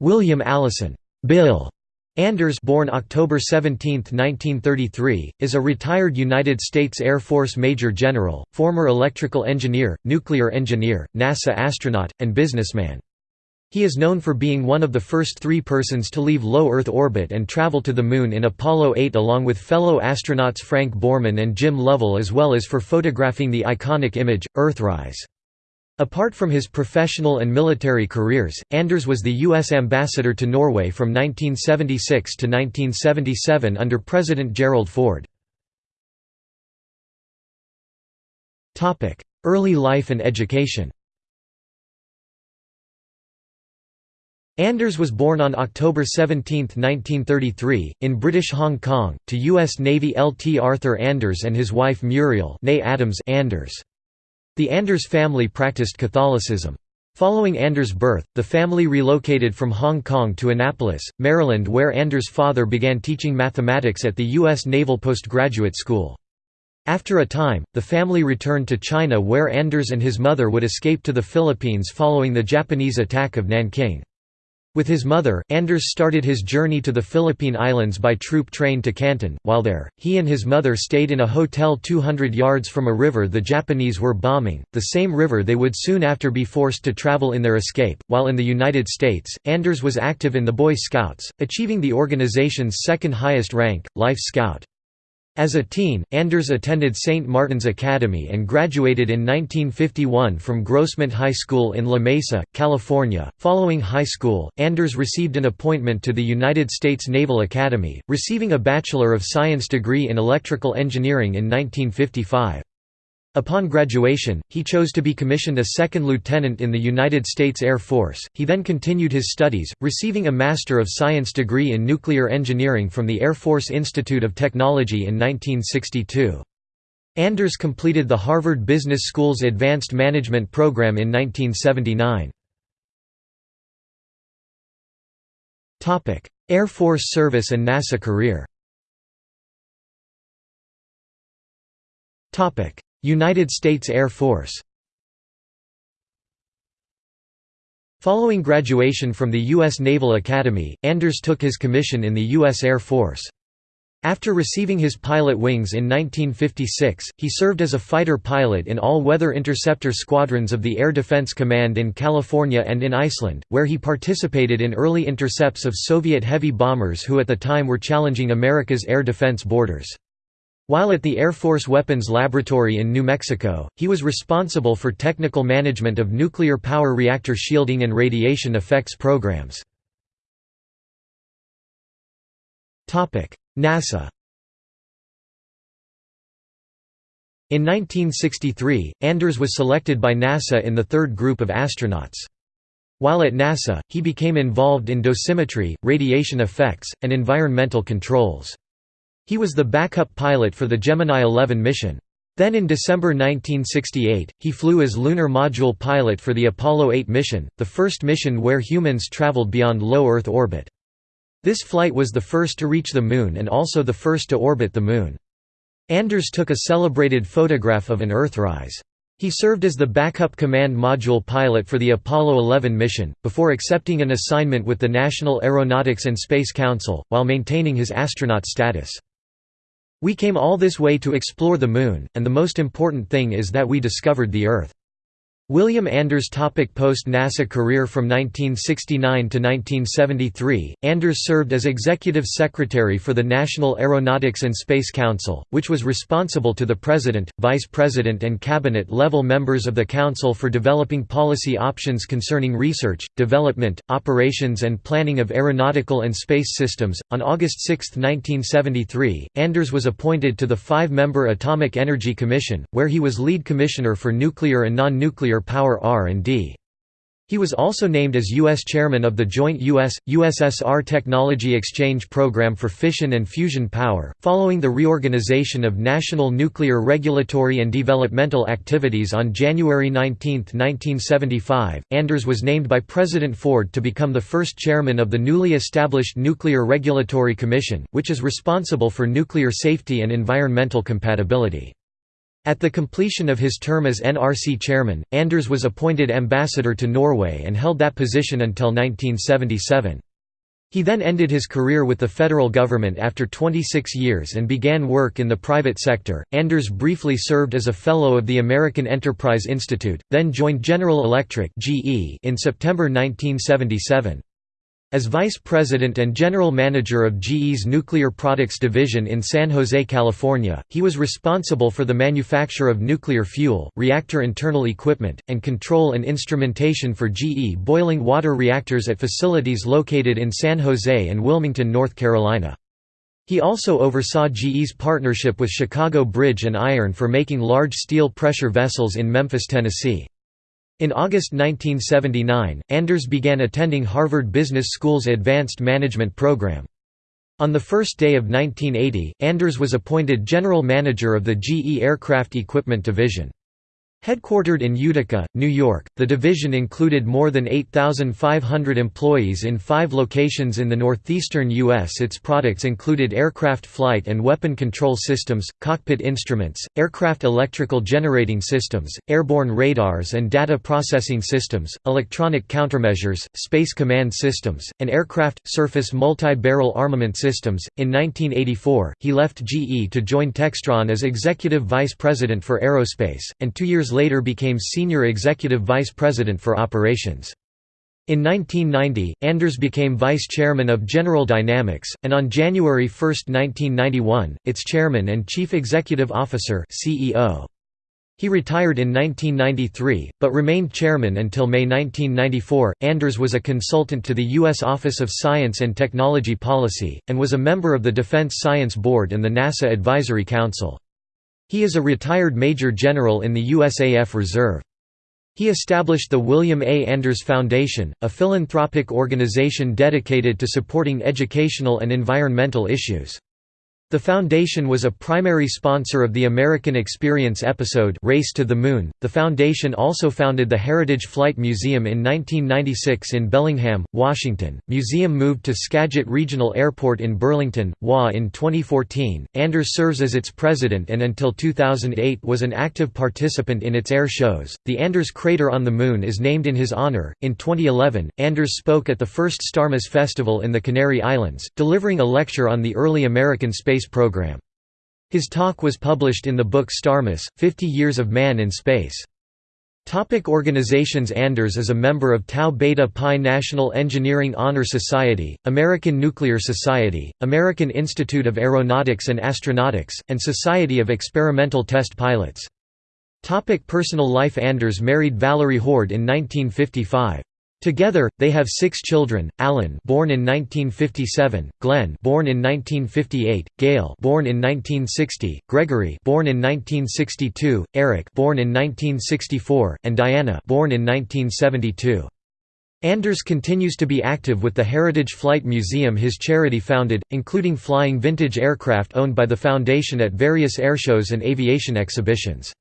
William Alison Bill Anders born October 17, 1933, is a retired United States Air Force Major General, former electrical engineer, nuclear engineer, NASA astronaut, and businessman. He is known for being one of the first three persons to leave low Earth orbit and travel to the Moon in Apollo 8 along with fellow astronauts Frank Borman and Jim Lovell as well as for photographing the iconic image, Earthrise. Apart from his professional and military careers, Anders was the U.S. ambassador to Norway from 1976 to 1977 under President Gerald Ford. Early life and education Anders was born on October 17, 1933, in British Hong Kong, to U.S. Navy Lt. Arthur Anders and his wife Muriel Adams Anders. The Anders family practiced Catholicism. Following Anders' birth, the family relocated from Hong Kong to Annapolis, Maryland where Anders' father began teaching mathematics at the U.S. Naval Postgraduate School. After a time, the family returned to China where Anders and his mother would escape to the Philippines following the Japanese attack of Nanking. With his mother, Anders started his journey to the Philippine Islands by troop train to Canton. While there, he and his mother stayed in a hotel 200 yards from a river the Japanese were bombing, the same river they would soon after be forced to travel in their escape. While in the United States, Anders was active in the Boy Scouts, achieving the organization's second highest rank, Life Scout. As a teen, Anders attended St. Martin's Academy and graduated in 1951 from Grossmont High School in La Mesa, California. Following high school, Anders received an appointment to the United States Naval Academy, receiving a Bachelor of Science degree in electrical engineering in 1955. Upon graduation, he chose to be commissioned a second lieutenant in the United States Air Force. He then continued his studies, receiving a Master of Science degree in nuclear engineering from the Air Force Institute of Technology in 1962. Anders completed the Harvard Business School's Advanced Management program in 1979. Air Force service and NASA career United States Air Force Following graduation from the U.S. Naval Academy, Anders took his commission in the U.S. Air Force. After receiving his pilot wings in 1956, he served as a fighter pilot in all-weather interceptor squadrons of the Air Defense Command in California and in Iceland, where he participated in early intercepts of Soviet heavy bombers who at the time were challenging America's air defense borders. While at the Air Force Weapons Laboratory in New Mexico, he was responsible for technical management of nuclear power reactor shielding and radiation effects programs. NASA In 1963, Anders was selected by NASA in the third group of astronauts. While at NASA, he became involved in dosimetry, radiation effects, and environmental controls. He was the backup pilot for the Gemini 11 mission. Then in December 1968, he flew as lunar module pilot for the Apollo 8 mission, the first mission where humans traveled beyond low Earth orbit. This flight was the first to reach the Moon and also the first to orbit the Moon. Anders took a celebrated photograph of an Earthrise. He served as the backup command module pilot for the Apollo 11 mission, before accepting an assignment with the National Aeronautics and Space Council, while maintaining his astronaut status. We came all this way to explore the Moon, and the most important thing is that we discovered the Earth. William Anders topic Post-NASA career From 1969 to 1973, Anders served as Executive Secretary for the National Aeronautics and Space Council, which was responsible to the President, Vice President and Cabinet-level members of the Council for developing policy options concerning research, development, operations and planning of aeronautical and space systems. On August 6, 1973, Anders was appointed to the five-member Atomic Energy Commission, where he was lead commissioner for nuclear and non-nuclear nuclear power R&D. He was also named as U.S. Chairman of the Joint U.S.-USSR Technology Exchange Program for Fission and Fusion Power. Following the reorganization of national nuclear regulatory and developmental activities on January 19, 1975, Anders was named by President Ford to become the first chairman of the newly established Nuclear Regulatory Commission, which is responsible for nuclear safety and environmental compatibility. At the completion of his term as NRC chairman, Anders was appointed ambassador to Norway and held that position until 1977. He then ended his career with the federal government after 26 years and began work in the private sector. Anders briefly served as a fellow of the American Enterprise Institute, then joined General Electric (GE) in September 1977. As vice president and general manager of GE's Nuclear Products Division in San Jose, California, he was responsible for the manufacture of nuclear fuel, reactor internal equipment, and control and instrumentation for GE boiling water reactors at facilities located in San Jose and Wilmington, North Carolina. He also oversaw GE's partnership with Chicago Bridge and Iron for making large steel pressure vessels in Memphis, Tennessee. In August 1979, Anders began attending Harvard Business School's Advanced Management program. On the first day of 1980, Anders was appointed general manager of the GE Aircraft Equipment Division. Headquartered in Utica, New York, the division included more than 8,500 employees in five locations in the northeastern U.S. Its products included aircraft flight and weapon control systems, cockpit instruments, aircraft electrical generating systems, airborne radars and data processing systems, electronic countermeasures, space command systems, and aircraft surface multi-barrel armament systems. In 1984, he left GE to join Textron as executive vice president for aerospace, and two years later became Senior Executive Vice President for Operations. In 1990, Anders became vice chairman of General Dynamics, and on January 1, 1991, its chairman and chief executive officer CEO. He retired in 1993, but remained chairman until May 1994. Anders was a consultant to the U.S. Office of Science and Technology Policy, and was a member of the Defense Science Board and the NASA Advisory Council. He is a retired Major General in the USAF Reserve. He established the William A. Anders Foundation, a philanthropic organization dedicated to supporting educational and environmental issues. The foundation was a primary sponsor of the American Experience episode Race to the Moon. The foundation also founded the Heritage Flight Museum in 1996 in Bellingham, Washington. Museum moved to Skagit Regional Airport in Burlington, WA in 2014. Anders serves as its president and until 2008 was an active participant in its air shows. The Anders crater on the moon is named in his honor. In 2011, Anders spoke at the first Starmus Festival in the Canary Islands, delivering a lecture on the early American space space program. His talk was published in the book Starmus, 50 Years of Man in Space. Topic organizations Anders is a member of Tau Beta Pi National Engineering Honor Society, American Nuclear Society, American Institute of Aeronautics and Astronautics, and Society of Experimental Test Pilots. Topic personal life Anders married Valerie Hoard in 1955. Together, they have six children: Alan, born in 1957; Glenn, born in 1958; Gail, born in 1960; Gregory, born in 1962; Eric, born in 1964; and Diana, born in 1972. Anders continues to be active with the Heritage Flight Museum his charity founded, including flying vintage aircraft owned by the foundation at various airshows and aviation exhibitions.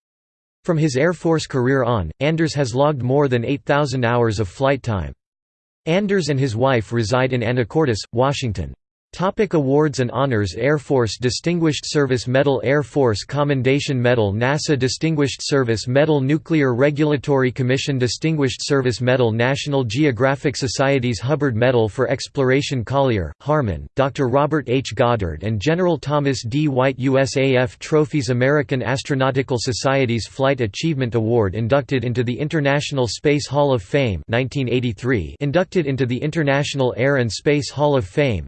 From his Air Force career on, Anders has logged more than 8,000 hours of flight time. Anders and his wife reside in Anacortes, Washington. Topic awards and honors Air Force Distinguished Service Medal Air Force Commendation Medal NASA Distinguished Service Medal Nuclear Regulatory Commission Distinguished Service Medal National Geographic Society's Hubbard Medal for Exploration Collier, Harmon, Dr. Robert H. Goddard and General Thomas D. White USAF Trophies American Astronautical Society's Flight Achievement Award Inducted into the International Space Hall of Fame 1983 Inducted into the International Air and Space Hall of Fame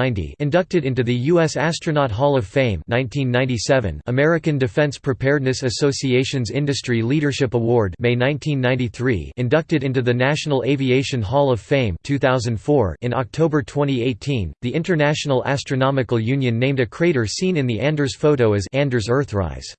1990 inducted into the U.S. Astronaut Hall of Fame 1997 American Defense Preparedness Association's Industry Leadership Award May 1993 inducted into the National Aviation Hall of Fame 2004 In October 2018, the International Astronomical Union named a crater seen in the Anders photo as Anders Earthrise.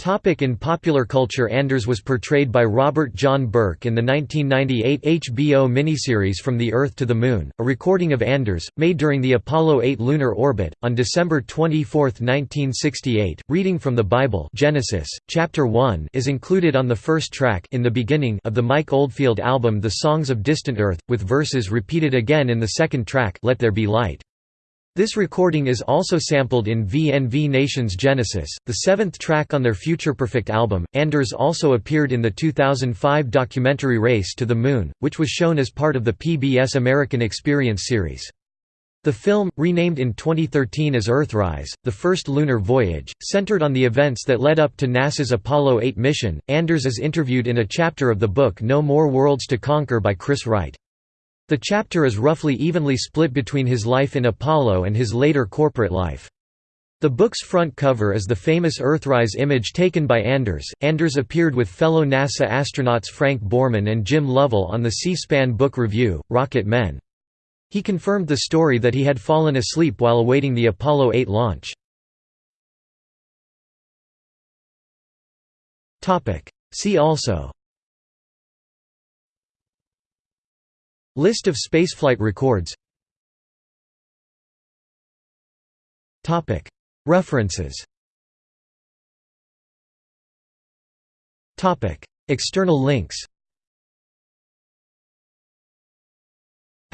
Topic in popular culture Anders was portrayed by Robert John Burke in the 1998 HBO miniseries From the Earth to the Moon, a recording of Anders, made during the Apollo 8 lunar orbit, on December 24, 1968. Reading from the Bible Genesis, chapter 1 is included on the first track in the beginning of the Mike Oldfield album The Songs of Distant Earth, with verses repeated again in the second track Let There Be Light. This recording is also sampled in VNV Nation's Genesis, the seventh track on their Future Perfect album. Anders also appeared in the 2005 documentary Race to the Moon, which was shown as part of the PBS American Experience series. The film, renamed in 2013 as Earthrise, the first lunar voyage, centered on the events that led up to NASA's Apollo 8 mission. Anders is interviewed in a chapter of the book No More Worlds to Conquer by Chris Wright. The chapter is roughly evenly split between his life in Apollo and his later corporate life. The book's front cover is the famous Earthrise image taken by Anders. Anders appeared with fellow NASA astronauts Frank Borman and Jim Lovell on the C-SPAN book review, Rocket Men. He confirmed the story that he had fallen asleep while awaiting the Apollo 8 launch. See also List of spaceflight records. References. External links.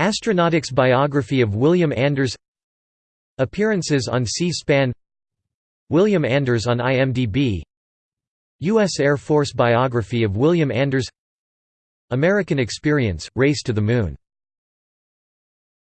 Astronautics biography of William Anders. Appearances on C-SPAN. William Anders on IMDb U.S. Air Force biography of William Anders American Experience – Race to the Moon